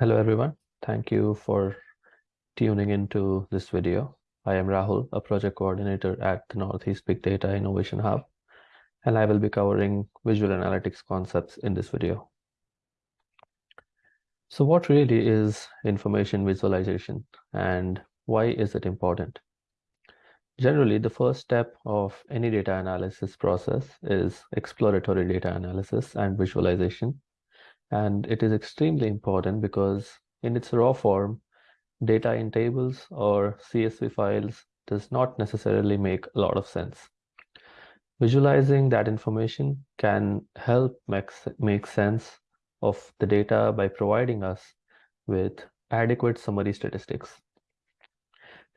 Hello everyone. Thank you for tuning into this video. I am Rahul, a project coordinator at the Northeast Big Data Innovation Hub, and I will be covering visual analytics concepts in this video. So what really is information visualization and why is it important? Generally, the first step of any data analysis process is exploratory data analysis and visualization and it is extremely important because in its raw form, data in tables or CSV files does not necessarily make a lot of sense. Visualizing that information can help make, make sense of the data by providing us with adequate summary statistics.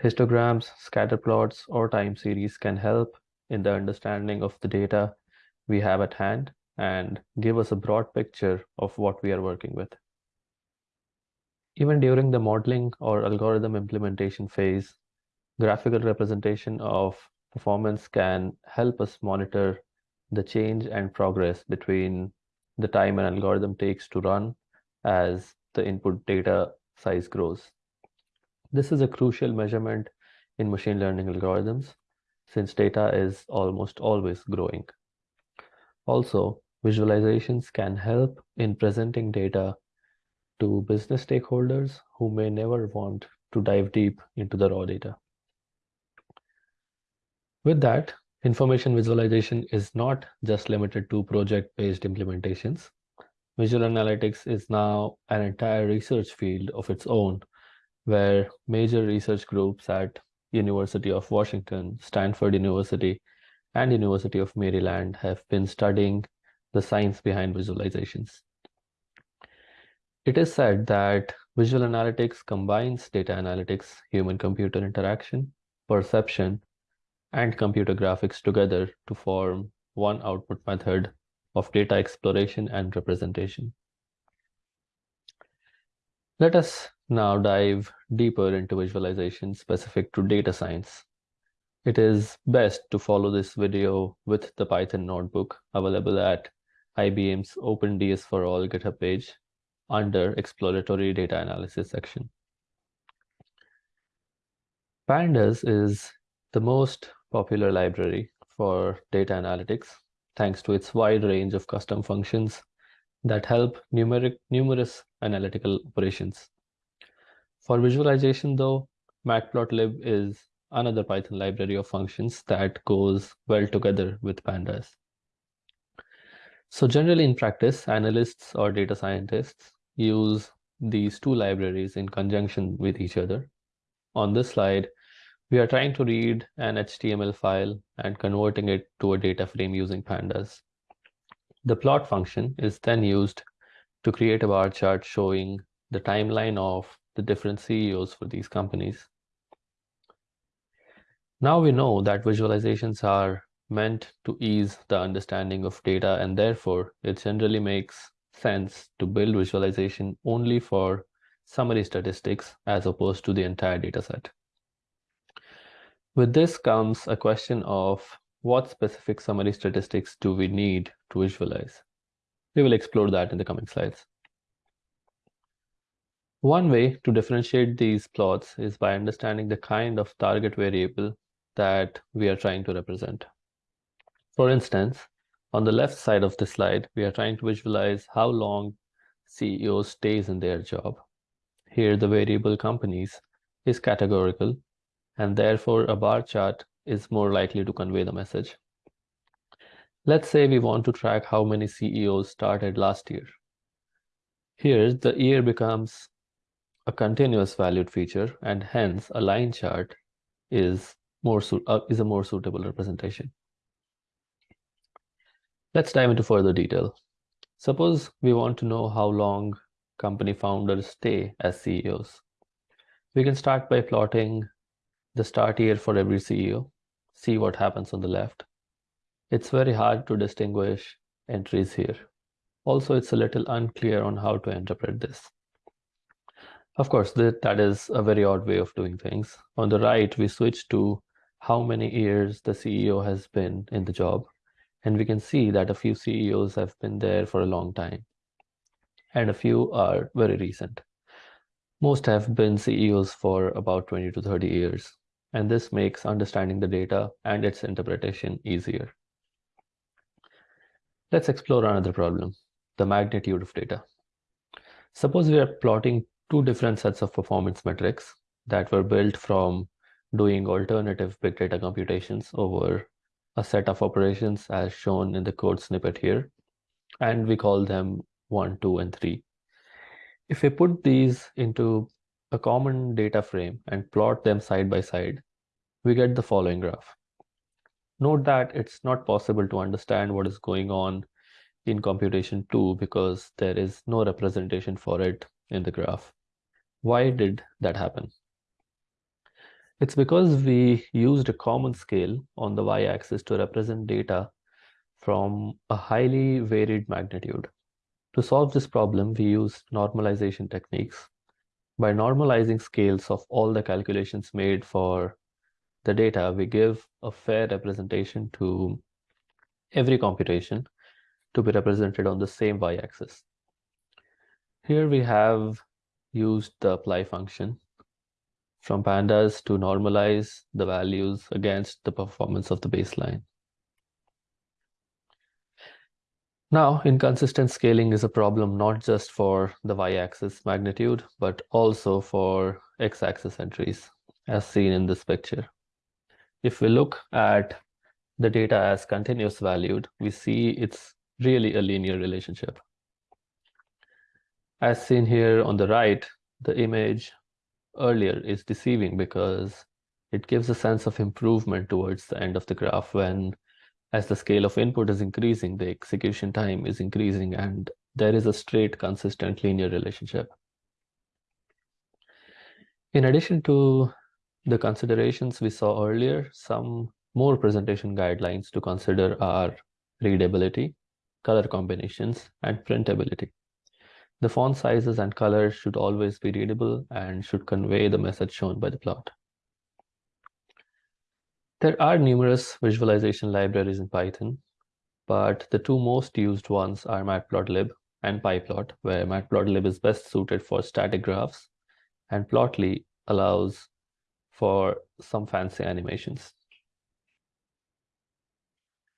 Histograms, scatter plots, or time series can help in the understanding of the data we have at hand and give us a broad picture of what we are working with. Even during the modeling or algorithm implementation phase, graphical representation of performance can help us monitor the change and progress between the time an algorithm takes to run as the input data size grows. This is a crucial measurement in machine learning algorithms since data is almost always growing. Also, Visualizations can help in presenting data to business stakeholders who may never want to dive deep into the raw data. With that, information visualization is not just limited to project-based implementations. Visual analytics is now an entire research field of its own, where major research groups at University of Washington, Stanford University, and University of Maryland have been studying the science behind visualizations. It is said that visual analytics combines data analytics, human-computer interaction, perception, and computer graphics together to form one output method of data exploration and representation. Let us now dive deeper into visualization specific to data science. It is best to follow this video with the Python notebook available at IBM's OpenDS for All GitHub page under Exploratory Data Analysis section. Pandas is the most popular library for data analytics thanks to its wide range of custom functions that help numeric, numerous analytical operations. For visualization though, matplotlib is another Python library of functions that goes well together with pandas. So generally in practice, analysts or data scientists use these two libraries in conjunction with each other. On this slide, we are trying to read an HTML file and converting it to a data frame using pandas. The plot function is then used to create a bar chart showing the timeline of the different CEOs for these companies. Now we know that visualizations are meant to ease the understanding of data and therefore it generally makes sense to build visualization only for summary statistics as opposed to the entire dataset. With this comes a question of what specific summary statistics do we need to visualize? We will explore that in the coming slides. One way to differentiate these plots is by understanding the kind of target variable that we are trying to represent. For instance, on the left side of the slide, we are trying to visualize how long CEO stays in their job. Here, the variable companies is categorical, and therefore a bar chart is more likely to convey the message. Let's say we want to track how many CEOs started last year. Here, the year becomes a continuous valued feature, and hence a line chart is more uh, is a more suitable representation. Let's dive into further detail. Suppose we want to know how long company founders stay as CEOs. We can start by plotting the start year for every CEO, see what happens on the left. It's very hard to distinguish entries here. Also, it's a little unclear on how to interpret this. Of course, that is a very odd way of doing things. On the right, we switch to how many years the CEO has been in the job. And we can see that a few CEOs have been there for a long time and a few are very recent. Most have been CEOs for about 20 to 30 years, and this makes understanding the data and its interpretation easier. Let's explore another problem, the magnitude of data. Suppose we are plotting two different sets of performance metrics that were built from doing alternative big data computations over a set of operations as shown in the code snippet here, and we call them 1, 2, and 3. If we put these into a common data frame and plot them side by side, we get the following graph. Note that it's not possible to understand what is going on in computation 2 because there is no representation for it in the graph. Why did that happen? It's because we used a common scale on the y-axis to represent data from a highly varied magnitude. To solve this problem, we used normalization techniques. By normalizing scales of all the calculations made for the data, we give a fair representation to every computation to be represented on the same y-axis. Here we have used the apply function from pandas to normalize the values against the performance of the baseline. Now, inconsistent scaling is a problem not just for the y-axis magnitude, but also for x-axis entries, as seen in this picture. If we look at the data as continuous valued, we see it's really a linear relationship. As seen here on the right, the image earlier is deceiving because it gives a sense of improvement towards the end of the graph when as the scale of input is increasing, the execution time is increasing, and there is a straight, consistent linear relationship. In addition to the considerations we saw earlier, some more presentation guidelines to consider are readability, color combinations, and printability. The font sizes and colors should always be readable and should convey the message shown by the plot. There are numerous visualization libraries in Python, but the two most used ones are matplotlib and pyplot, where matplotlib is best suited for static graphs, and plotly allows for some fancy animations.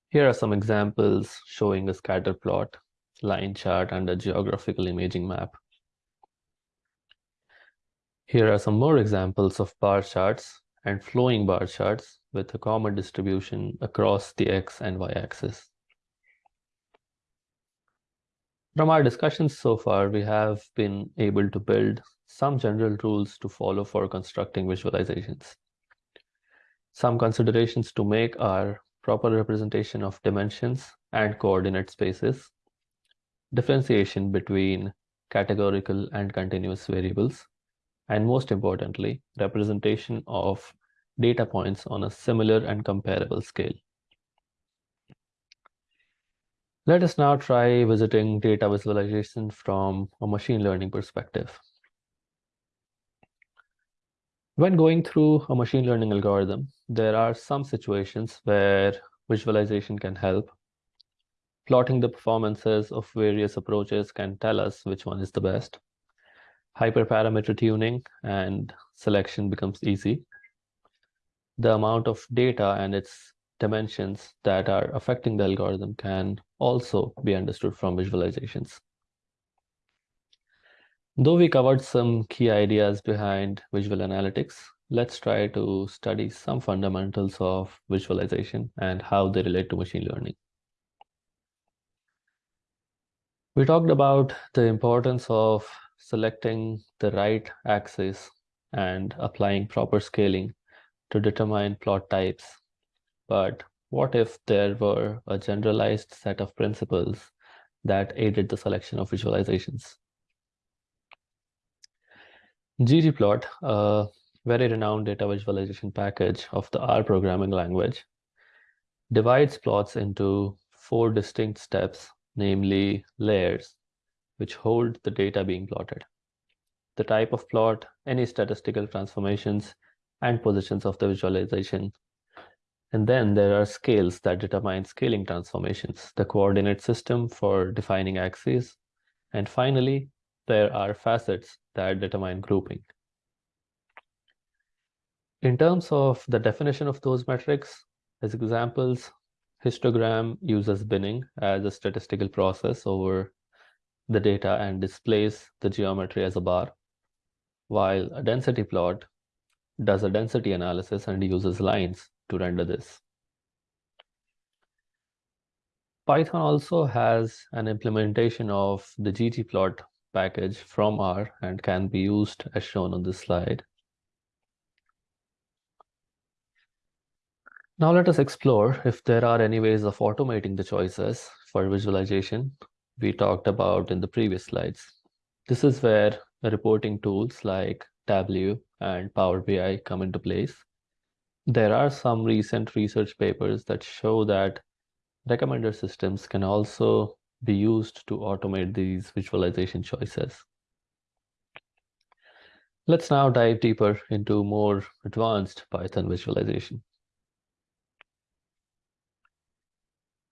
Here are some examples showing a scatter plot, line chart, and a geographical imaging map. Here are some more examples of bar charts and flowing bar charts with a common distribution across the x and y axis. From our discussions so far, we have been able to build some general rules to follow for constructing visualizations. Some considerations to make are proper representation of dimensions and coordinate spaces, differentiation between categorical and continuous variables, and most importantly, representation of data points on a similar and comparable scale. Let us now try visiting data visualization from a machine learning perspective. When going through a machine learning algorithm, there are some situations where visualization can help. Plotting the performances of various approaches can tell us which one is the best. Hyperparameter tuning and selection becomes easy the amount of data and its dimensions that are affecting the algorithm can also be understood from visualizations. Though we covered some key ideas behind visual analytics, let's try to study some fundamentals of visualization and how they relate to machine learning. We talked about the importance of selecting the right axis and applying proper scaling to determine plot types. But what if there were a generalized set of principles that aided the selection of visualizations? ggplot, a very renowned data visualization package of the R programming language, divides plots into four distinct steps, namely layers, which hold the data being plotted. The type of plot, any statistical transformations, and positions of the visualization. And then there are scales that determine scaling transformations, the coordinate system for defining axes, and finally, there are facets that determine grouping. In terms of the definition of those metrics, as examples, histogram uses binning as a statistical process over the data and displays the geometry as a bar, while a density plot does a density analysis and uses lines to render this. Python also has an implementation of the ggplot package from R and can be used as shown on this slide. Now let us explore if there are any ways of automating the choices for visualization we talked about in the previous slides. This is where reporting tools like Tableau and Power BI come into place. There are some recent research papers that show that recommender systems can also be used to automate these visualization choices. Let's now dive deeper into more advanced Python visualization.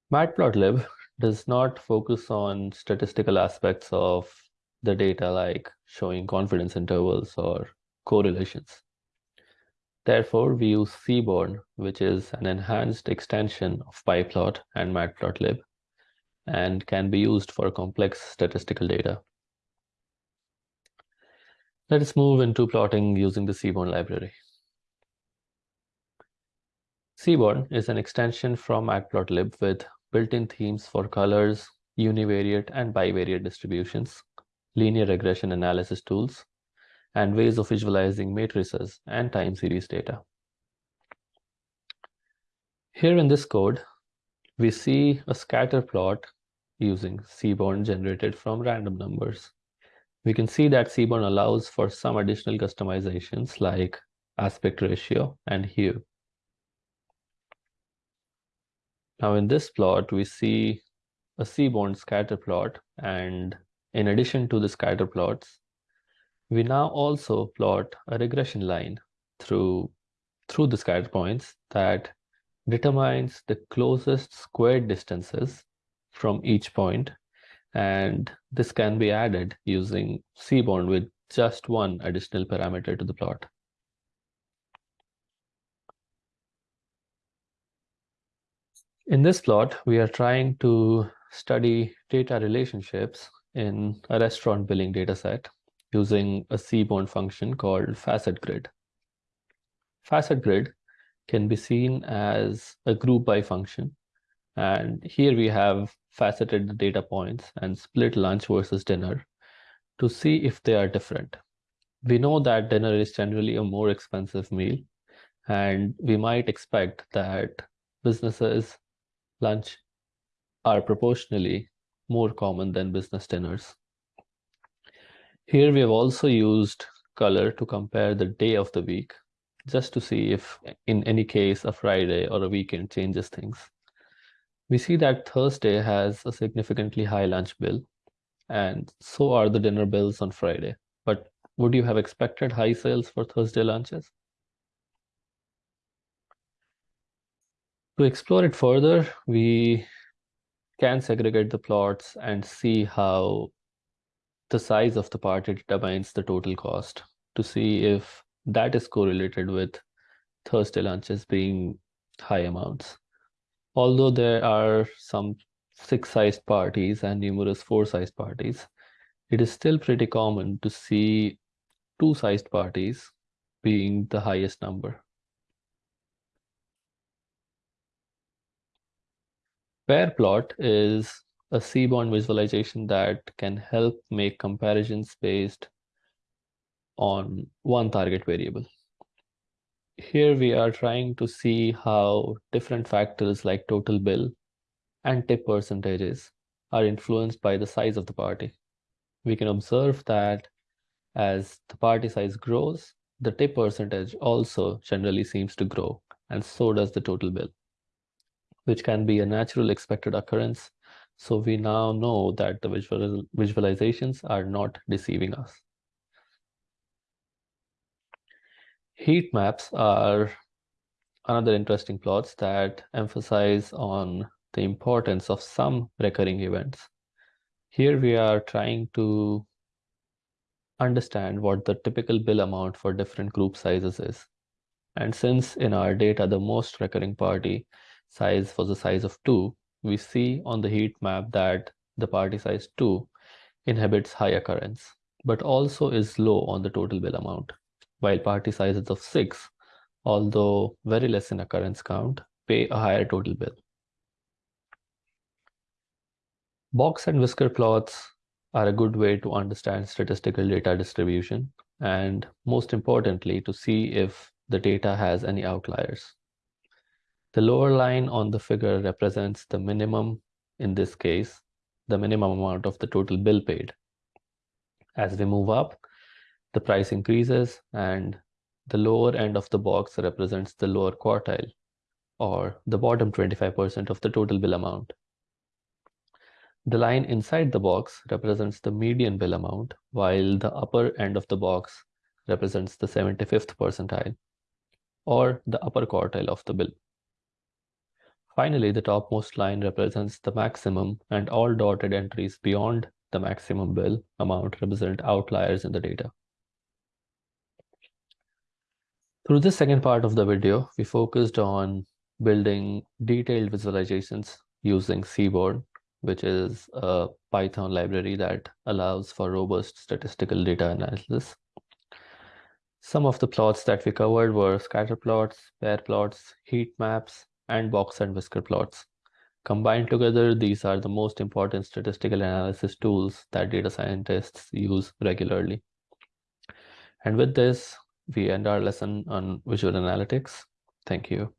Matplotlib does not focus on statistical aspects of the data like showing confidence intervals or correlations. Therefore, we use Seaborn, which is an enhanced extension of PyPlot and Matplotlib, and can be used for complex statistical data. Let us move into plotting using the Seaborn library. Seaborn is an extension from Matplotlib with built-in themes for colors, univariate and bivariate distributions, linear regression analysis tools, and ways of visualizing matrices and time series data. Here in this code, we see a scatter plot using Seaborn generated from random numbers. We can see that Seaborn allows for some additional customizations like aspect ratio and hue. Now in this plot, we see a Seaborn scatter plot. And in addition to the scatter plots, we now also plot a regression line through, through the scatter points that determines the closest squared distances from each point. And this can be added using Seaborn with just one additional parameter to the plot. In this plot, we are trying to study data relationships in a restaurant billing dataset using a Seaborn function called facet grid. Facet grid can be seen as a group by function. And here we have faceted the data points and split lunch versus dinner to see if they are different. We know that dinner is generally a more expensive meal, and we might expect that businesses lunch are proportionally more common than business dinners. Here we have also used color to compare the day of the week, just to see if in any case a Friday or a weekend changes things. We see that Thursday has a significantly high lunch bill, and so are the dinner bills on Friday. But would you have expected high sales for Thursday lunches? To explore it further, we can segregate the plots and see how the size of the party determines the total cost to see if that is correlated with Thursday lunches being high amounts. Although there are some six-sized parties and numerous four-sized parties, it is still pretty common to see two-sized parties being the highest number. Pair plot is a Seaborn visualization that can help make comparisons based on one target variable. Here we are trying to see how different factors like total bill and tip percentages are influenced by the size of the party. We can observe that as the party size grows, the tip percentage also generally seems to grow, and so does the total bill which can be a natural expected occurrence. So we now know that the visual, visualizations are not deceiving us. Heat maps are another interesting plots that emphasize on the importance of some recurring events. Here we are trying to understand what the typical bill amount for different group sizes is. And since in our data, the most recurring party size was the size of 2, we see on the heat map that the party size 2 inhibits high occurrence, but also is low on the total bill amount, while party sizes of 6, although very less in occurrence count, pay a higher total bill. Box and whisker plots are a good way to understand statistical data distribution and most importantly to see if the data has any outliers. The lower line on the figure represents the minimum, in this case, the minimum amount of the total bill paid. As we move up, the price increases and the lower end of the box represents the lower quartile or the bottom 25% of the total bill amount. The line inside the box represents the median bill amount, while the upper end of the box represents the 75th percentile, or the upper quartile of the bill. Finally, the topmost line represents the maximum, and all dotted entries beyond the maximum bill amount represent outliers in the data. Through this second part of the video, we focused on building detailed visualizations using Seaborn which is a Python library that allows for robust statistical data analysis. Some of the plots that we covered were scatter plots, pair plots, heat maps, and box and whisker plots. Combined together, these are the most important statistical analysis tools that data scientists use regularly. And with this, we end our lesson on visual analytics. Thank you.